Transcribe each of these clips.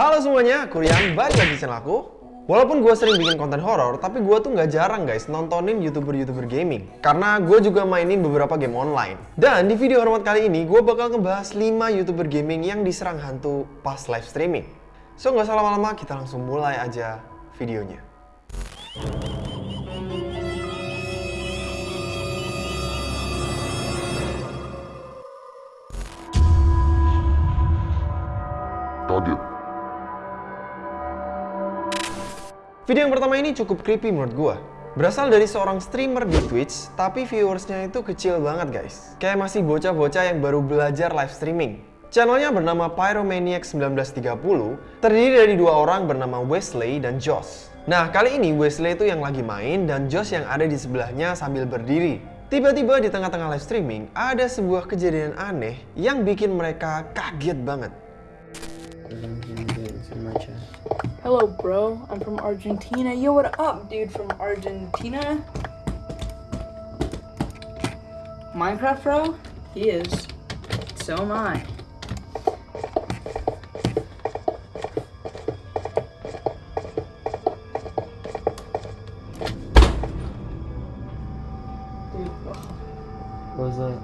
Halo semuanya, aku Rian, balik lagi channel aku. Walaupun gue sering bikin konten horor, tapi gue tuh nggak jarang guys nontonin youtuber-youtuber gaming. Karena gue juga mainin beberapa game online. Dan di video hormat kali ini, gue bakal ngebahas 5 youtuber gaming yang diserang hantu pas live streaming. So nggak usah lama-lama, kita langsung mulai aja videonya. Video yang pertama ini cukup creepy menurut gua. Berasal dari seorang streamer di Twitch, tapi viewersnya itu kecil banget guys. Kayak masih bocah-bocah yang baru belajar live streaming. Channelnya bernama Pyromaniac 1930, terdiri dari dua orang bernama Wesley dan Josh. Nah, kali ini Wesley itu yang lagi main dan Josh yang ada di sebelahnya sambil berdiri. Tiba-tiba di tengah-tengah live streaming, ada sebuah kejadian aneh yang bikin mereka kaget banget. Hello, bro. I'm from Argentina. Yo, what up, dude from Argentina? Minecraft, bro? He is. So am I. What was that?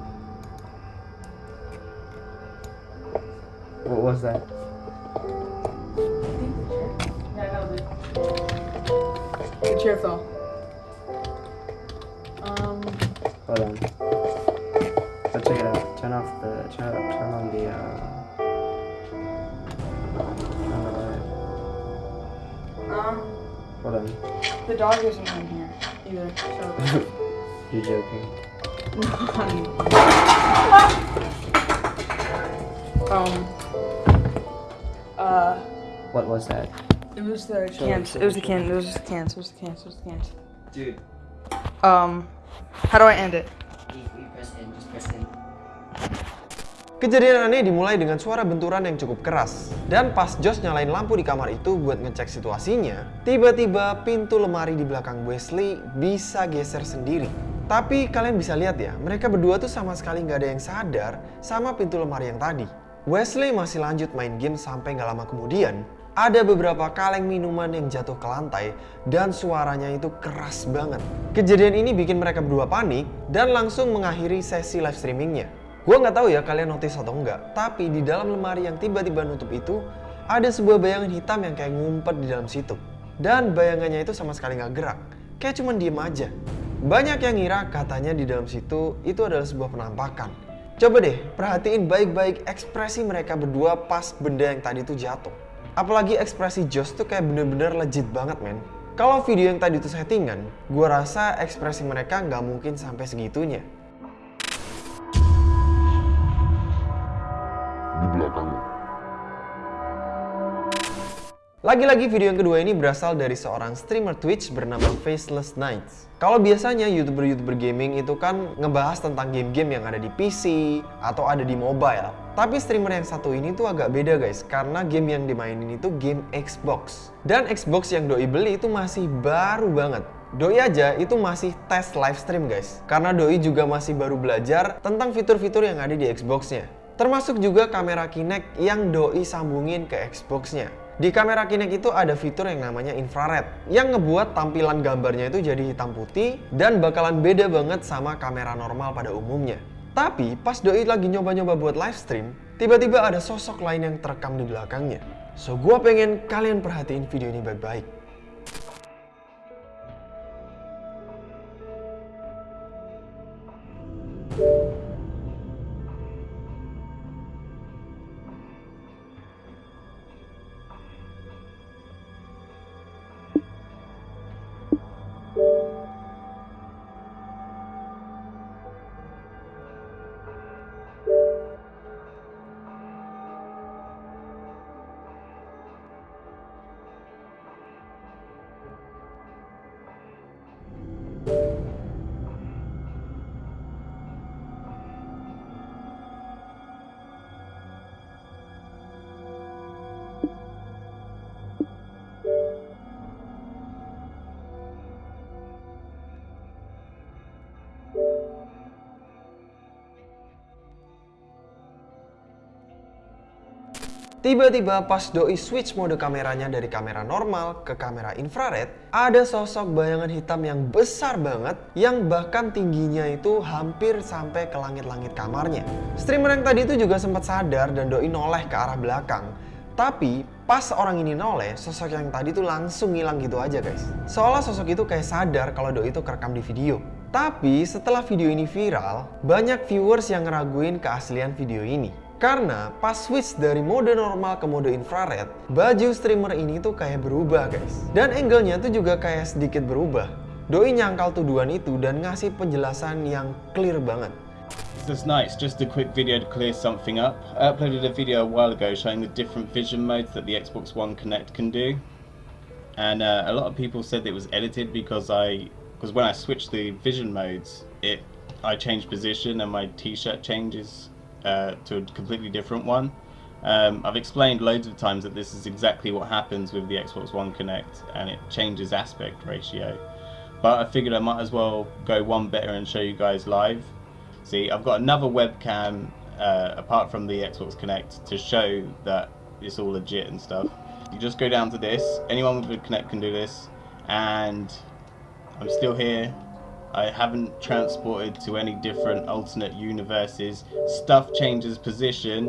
What was that? The. Um, Hold on. Let's check it out. Turn off the turn up turn on the uh turn on the light. um, Hold on. the dog isn't in here either, so. You're joking. um, uh, What was that? It was the Show cans. it, It was the show can. It was the cans. It was the cans. It was the cans. Dude. Um, how do I end it? press in, just press in. Kejadian aneh dimulai dengan suara benturan yang cukup keras. Dan pas Josh nyalain lampu di kamar itu buat ngecek situasinya, tiba-tiba pintu lemari di belakang Wesley bisa geser sendiri. Tapi kalian bisa lihat ya, mereka berdua tuh sama sekali nggak ada yang sadar sama pintu lemari yang tadi. Wesley masih lanjut main game sampai nggak lama kemudian, ada beberapa kaleng minuman yang jatuh ke lantai dan suaranya itu keras banget. Kejadian ini bikin mereka berdua panik dan langsung mengakhiri sesi live streamingnya. Gue nggak tahu ya kalian notice atau enggak, tapi di dalam lemari yang tiba-tiba nutup itu ada sebuah bayangan hitam yang kayak ngumpet di dalam situ. Dan bayangannya itu sama sekali nggak gerak, kayak cuman diem aja. Banyak yang ngira katanya di dalam situ itu adalah sebuah penampakan. Coba deh perhatiin baik-baik ekspresi mereka berdua pas benda yang tadi itu jatuh. Apalagi ekspresi Josh tuh kayak bener-bener legit banget men. Kalau video yang tadi itu settingan, gua rasa ekspresi mereka nggak mungkin sampai segitunya. Di belakangmu. Lagi-lagi video yang kedua ini berasal dari seorang streamer Twitch bernama Faceless Nights. Kalau biasanya youtuber-youtuber gaming itu kan ngebahas tentang game-game yang ada di PC atau ada di mobile. Tapi streamer yang satu ini tuh agak beda guys, karena game yang dimainin itu game Xbox. Dan Xbox yang Doi beli itu masih baru banget. Doi aja itu masih tes live stream guys, karena Doi juga masih baru belajar tentang fitur-fitur yang ada di Xbox-nya. Termasuk juga kamera Kinect yang Doi sambungin ke Xbox-nya. Di kamera Kinect itu ada fitur yang namanya infrared yang ngebuat tampilan gambarnya itu jadi hitam putih dan bakalan beda banget sama kamera normal pada umumnya. Tapi pas Doi lagi nyoba-nyoba buat live stream, tiba-tiba ada sosok lain yang terekam di belakangnya. So gua pengen kalian perhatiin video ini baik-baik. Tiba-tiba pas Doi switch mode kameranya dari kamera normal ke kamera infrared, ada sosok bayangan hitam yang besar banget yang bahkan tingginya itu hampir sampai ke langit-langit kamarnya. Streamer yang tadi itu juga sempat sadar dan Doi noleh ke arah belakang. Tapi pas orang ini noleh, sosok yang tadi tuh langsung ngilang gitu aja guys. Seolah sosok itu kayak sadar kalau Doi itu kerekam di video. Tapi setelah video ini viral, banyak viewers yang ngeraguin keaslian video ini. Karena pas switch dari mode normal ke mode infrared, baju streamer ini tuh kayak berubah guys. Dan angle-nya tuh juga kayak sedikit berubah. Doi nyangkal tuduhan itu dan ngasih penjelasan yang clear banget. This is nice. Just a quick video to clear something up. I uploaded a video a while ago showing the different vision modes that the Xbox One Connect can do, and uh, a lot of people said it was edited because I, because when I switched the vision modes, it I changed position and my T-shirt changes uh, to a completely different one. Um, I've explained loads of times that this is exactly what happens with the Xbox One Connect, and it changes aspect ratio. But I figured I might as well go one better and show you guys live. See, I've got another webcam uh, apart from the Xbox Connect to show that it's all legit and stuff. You just go down to this. Anyone with a Connect can do this, and I'm still here. I haven't transported to any different alternate universes. Stuff changes position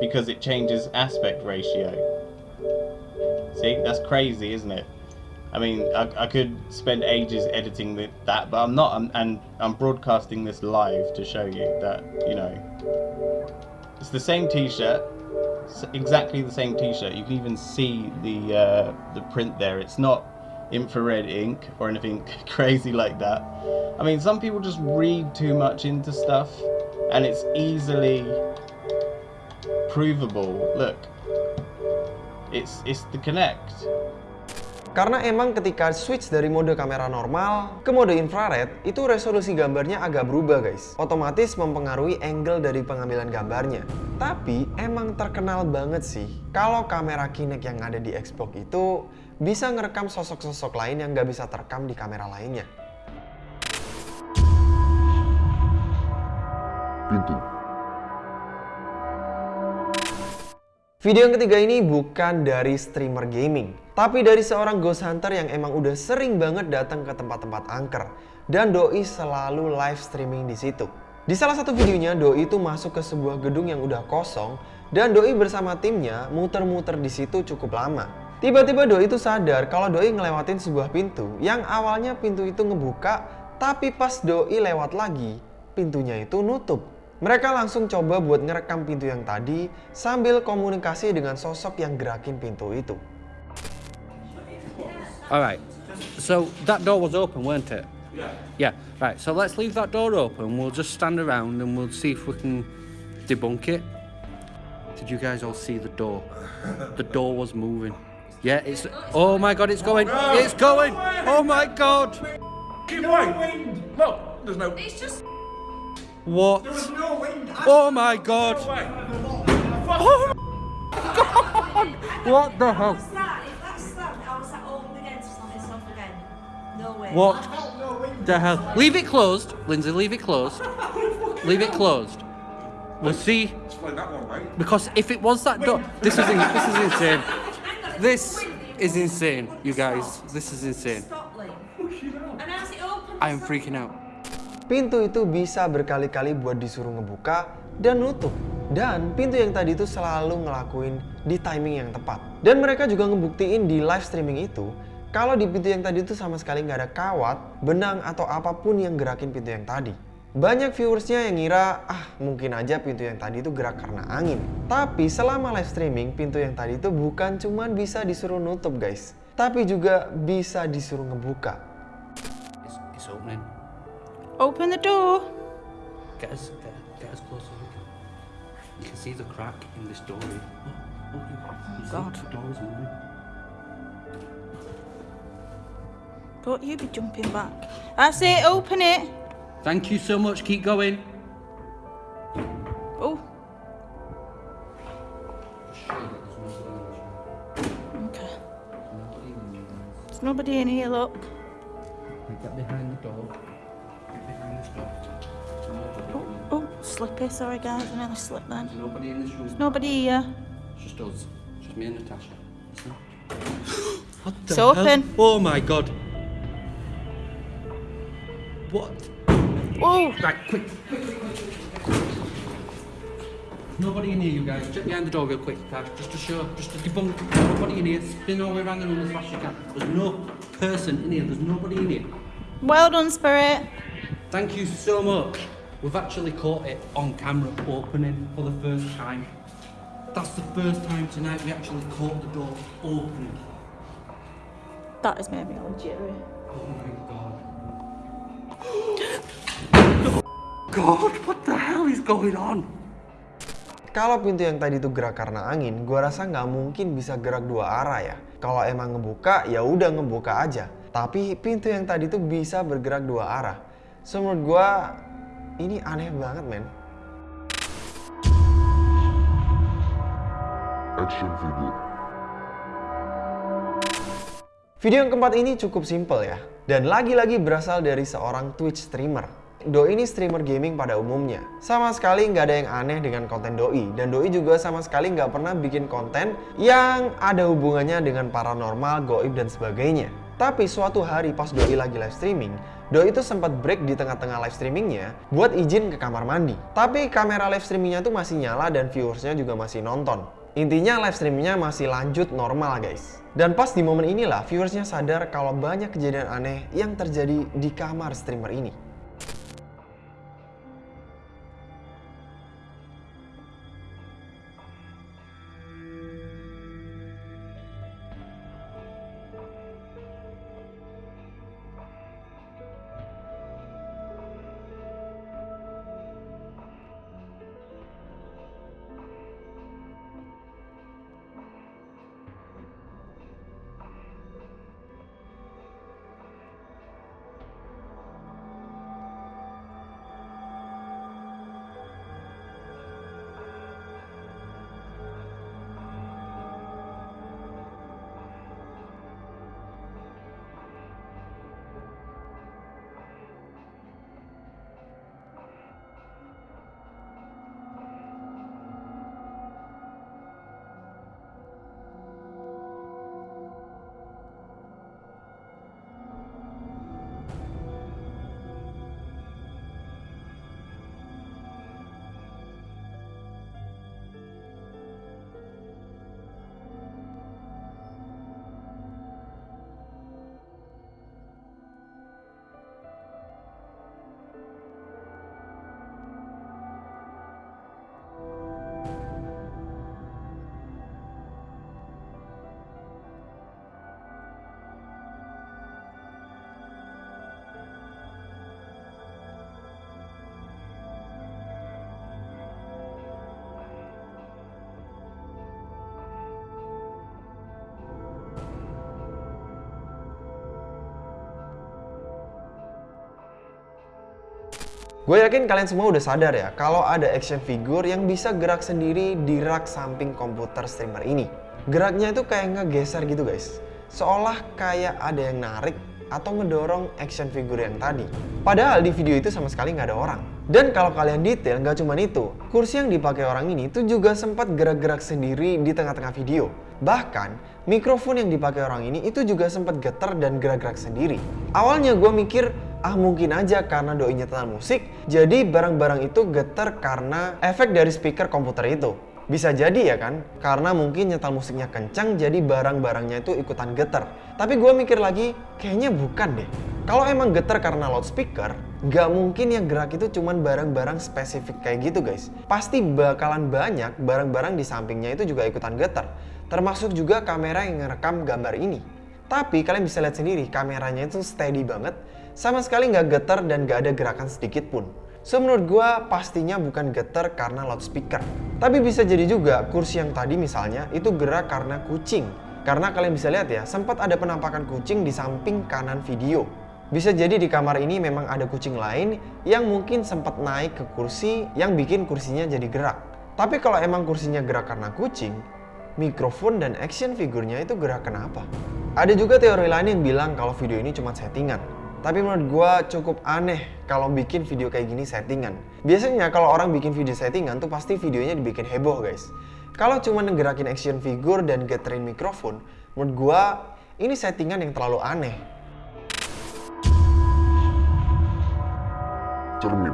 because it changes aspect ratio. See, that's crazy, isn't it? I mean, I, I could spend ages editing the, that, but I'm not, I'm, and I'm broadcasting this live to show you that, you know, it's the same t-shirt, exactly the same t-shirt. You can even see the, uh, the print there. It's not infrared ink or anything crazy like that. I mean, some people just read too much into stuff, and it's easily provable. Look, it's it's the Connect. Karena emang ketika switch dari mode kamera normal ke mode infrared, itu resolusi gambarnya agak berubah guys. Otomatis mempengaruhi angle dari pengambilan gambarnya. Tapi emang terkenal banget sih, kalau kamera Kinect yang ada di Xbox itu bisa ngerekam sosok-sosok lain yang nggak bisa terekam di kamera lainnya. Pintu. Video yang ketiga ini bukan dari streamer gaming, tapi dari seorang ghost hunter yang emang udah sering banget datang ke tempat-tempat angker. Dan Doi selalu live streaming di situ. Di salah satu videonya, Doi itu masuk ke sebuah gedung yang udah kosong dan Doi bersama timnya muter-muter di situ cukup lama. Tiba-tiba Doi itu sadar kalau Doi ngelewatin sebuah pintu yang awalnya pintu itu ngebuka, tapi pas Doi lewat lagi, pintunya itu nutup. Mereka langsung coba buat ngerekam pintu yang tadi sambil komunikasi dengan sosok yang gerakin pintu itu. All right. So that door was open, weren't it? Yeah. Yeah. Right. So let's leave that door open. We'll just stand around and we'll see if we can debunk it. Did you guys all see the door? The door was moving. Yeah. It's. Oh my God! It's going. It's going. Oh my God! Keep wind. Look, there's no. It's just What? There's no wind. Oh my God! Way. Oh my God! What the hell? What's that? If that's was that opened oh, again to slam itself again? No way. What the hell? Leave it closed, Lindsay. Leave it closed. Leave it closed. We'll see. Explain that one, mate. Because if it was that door, this is this is insane. This is insane, you guys. This is insane. Stop, Lee. And as it opens, I am freaking out. Pintu itu bisa berkali-kali buat disuruh ngebuka dan nutup. Dan pintu yang tadi itu selalu ngelakuin di timing yang tepat. Dan mereka juga ngebuktiin di live streaming itu kalau di pintu yang tadi itu sama sekali nggak ada kawat, benang atau apa pun yang gerakin pintu yang tadi. Banyak viewersnya yang ngira, ah mungkin aja pintu yang tadi itu gerak karena angin. Tapi selama live streaming, pintu yang tadi itu bukan cuman bisa disuruh nutup guys. Tapi juga bisa disuruh ngebuka. It's, it's opening. Open the door. Get us, get, get us close as we can. You can see the crack in this door. Oh, oh, see God. the door is moving. Don't you be jumping back. That's it, open it. Thank you so much. Keep going. Oh. Okay. There's nobody in here, look. Get behind the door. Get behind this door. There's Oh, oh, slippy. Sorry, guys. I nearly slipped then. There's nobody in this room. Nobody here. Just us. Just me and Natasha. Listen. What the It's hell? open. Oh my god. What? Right, quick. Nobody in here, you guys. Check behind the door real quick, guys. Just to show, just to debunk. Nobody in here. Spin all the way around the room as fast as you can. There's no person in here. There's nobody in here. Well done, Spirit. Thank you so much. We've actually caught it on camera opening for the first time. That's the first time tonight we actually caught the door opening. That has made me all jittery. Oh my god. God, what the hell is going on? Kalau pintu yang tadi itu gerak karena angin, gua rasa nggak mungkin bisa gerak dua arah ya. Kalau emang ngebuka, ya udah ngebuka aja. Tapi pintu yang tadi tuh bisa bergerak dua arah. So menurut gua ini aneh banget men. Action figure. Video yang keempat ini cukup simple ya. Dan lagi-lagi berasal dari seorang Twitch streamer. Doi ini streamer gaming pada umumnya. Sama sekali nggak ada yang aneh dengan konten Doi. Dan Doi juga sama sekali nggak pernah bikin konten yang ada hubungannya dengan paranormal, goib, dan sebagainya. Tapi suatu hari pas Doi lagi live streaming, Doi itu sempat break di tengah-tengah live streamingnya buat izin ke kamar mandi. Tapi kamera live streamingnya tuh masih nyala dan viewersnya juga masih nonton. Intinya live streamingnya masih lanjut normal guys. Dan pas di momen inilah viewersnya sadar kalau banyak kejadian aneh yang terjadi di kamar streamer ini. Gue yakin kalian semua udah sadar ya kalau ada action figure yang bisa gerak sendiri di rak samping komputer streamer ini. Geraknya itu kayak ngegeser gitu guys. Seolah kayak ada yang narik atau ngedorong action figure yang tadi. Padahal di video itu sama sekali nggak ada orang. Dan kalau kalian detail nggak cuma itu, kursi yang dipakai orang ini itu juga sempat gerak-gerak sendiri di tengah-tengah video. Bahkan, mikrofon yang dipakai orang ini itu juga sempat getar dan gerak-gerak sendiri. Awalnya gue mikir, ah mungkin aja karena doi nyetel musik, jadi barang-barang itu getar karena efek dari speaker komputer itu. Bisa jadi ya kan, karena mungkin nyetel musiknya kencang jadi barang-barangnya itu ikutan getar. Tapi gue mikir lagi, kayaknya bukan deh. Kalau emang getar karena loudspeaker, nggak mungkin yang gerak itu cuman barang-barang spesifik kayak gitu guys. Pasti bakalan banyak barang-barang di sampingnya itu juga ikutan getar. Termasuk juga kamera yang ngerekam gambar ini. Tapi kalian bisa lihat sendiri, kameranya itu steady banget, sama sekali nggak getar dan nggak ada gerakan sedikit pun. So menurut gue pastinya bukan getar karena loudspeaker. Tapi bisa jadi juga kursi yang tadi misalnya itu gerak karena kucing. Karena kalian bisa lihat ya, sempat ada penampakan kucing di samping kanan video. Bisa jadi di kamar ini memang ada kucing lain yang mungkin sempat naik ke kursi yang bikin kursinya jadi gerak. Tapi kalau emang kursinya gerak karena kucing, mikrofon dan action figurnya itu gerak kenapa? Ada juga teori lain yang bilang kalau video ini cuma settingan. Tapi menurut gua cukup aneh kalau bikin video kayak gini settingan. Biasanya kalau orang bikin video settingan tuh pasti videonya dibikin heboh guys. Kalau cuma ngerakin action figure dan geterin mikrofon, menurut gua ini settingan yang terlalu aneh. Cermin.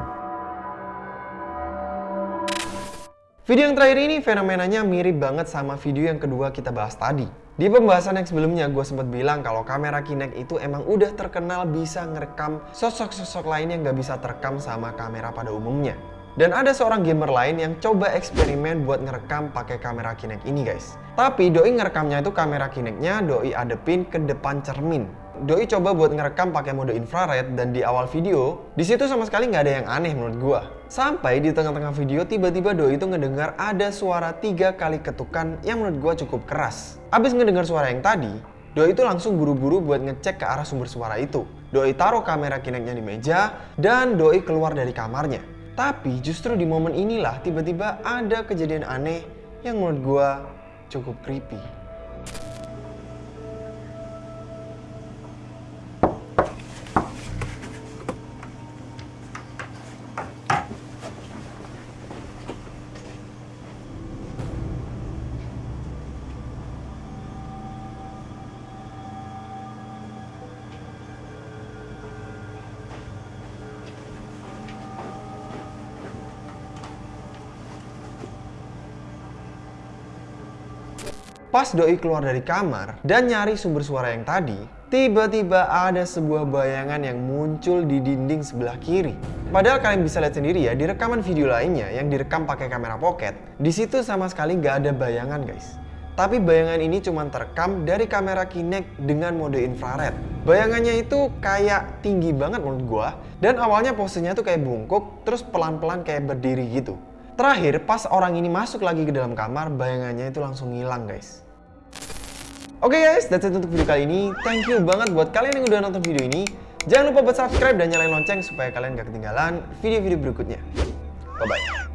Video yang terakhir ini fenomenanya mirip banget sama video yang kedua kita bahas tadi. Di pembahasan yang sebelumnya gue sempat bilang kalau kamera Kinect itu emang udah terkenal bisa ngerekam sosok-sosok lain yang gak bisa terekam sama kamera pada umumnya. Dan ada seorang gamer lain yang coba eksperimen buat ngerekam pakai kamera Kinect ini guys. Tapi Doi ngerekamnya itu kamera Kinect-nya Doi adepin ke depan cermin. Doi coba buat ngerekam pakai mode infrared dan di awal video, di situ sama sekali nggak ada yang aneh menurut gua. Sampai di tengah-tengah video tiba-tiba Doi itu ngedengar ada suara tiga kali ketukan yang menurut gua cukup keras. Abis ngedengar suara yang tadi, Doi itu langsung buru-buru buat ngecek ke arah sumber suara itu. Doi taruh kamera Kinect-nya di meja dan Doi keluar dari kamarnya. Tapi justru di momen inilah tiba-tiba ada kejadian aneh yang menurut gua cukup creepy. Pas Doi keluar dari kamar dan nyari sumber suara yang tadi, tiba-tiba ada sebuah bayangan yang muncul di dinding sebelah kiri. Padahal kalian bisa lihat sendiri ya di rekaman video lainnya yang direkam pakai kamera pocket, di situ sama sekali nggak ada bayangan guys. Tapi bayangan ini cuma terekam dari kamera Kinect dengan mode infrared. Bayangannya itu kayak tinggi banget menurut gua dan awalnya posenya tuh kayak bungkuk terus pelan-pelan kayak berdiri gitu. Terakhir, pas orang ini masuk lagi ke dalam kamar, bayangannya itu langsung hilang guys. Oke guys, that's it untuk video kali ini. Thank you banget buat kalian yang udah nonton video ini. Jangan lupa buat subscribe dan nyalain lonceng supaya kalian gak ketinggalan video-video berikutnya. Bye-bye.